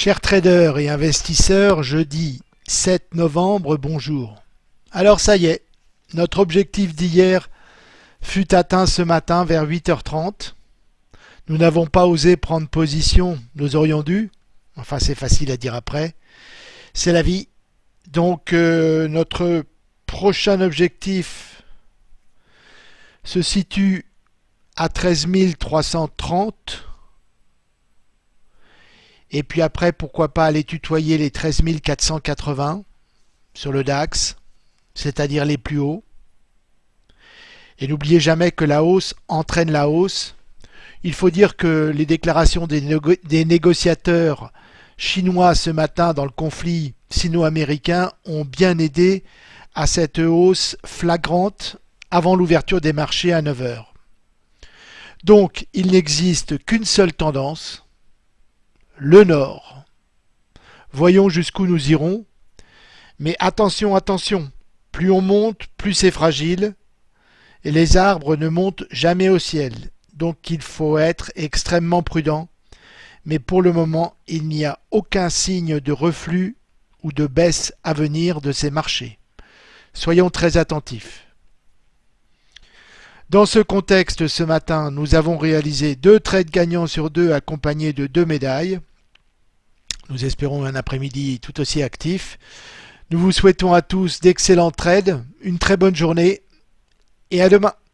Chers traders et investisseurs, jeudi 7 novembre, bonjour. Alors ça y est, notre objectif d'hier fut atteint ce matin vers 8h30. Nous n'avons pas osé prendre position, nous aurions dû. Enfin c'est facile à dire après. C'est la vie. Donc euh, notre prochain objectif se situe à 13 330 et puis après, pourquoi pas aller tutoyer les 13 480 sur le DAX, c'est-à-dire les plus hauts. Et n'oubliez jamais que la hausse entraîne la hausse. Il faut dire que les déclarations des, négociateurs chinois ce matin dans le conflit sino-américain ont bien aidé à cette hausse flagrante avant l'ouverture des marchés à 9 heures. Donc, il n'existe qu'une seule tendance, le nord. Voyons jusqu'où nous irons. Mais attention, attention, plus on monte, plus c'est fragile, et les arbres ne montent jamais au ciel, donc il faut être extrêmement prudent. Mais pour le moment, il n'y a aucun signe de reflux ou de baisse à venir de ces marchés. Soyons très attentifs. Dans ce contexte, ce matin, nous avons réalisé deux trades gagnants sur deux accompagnés de deux médailles. Nous espérons un après-midi tout aussi actif. Nous vous souhaitons à tous d'excellents trades, une très bonne journée et à demain.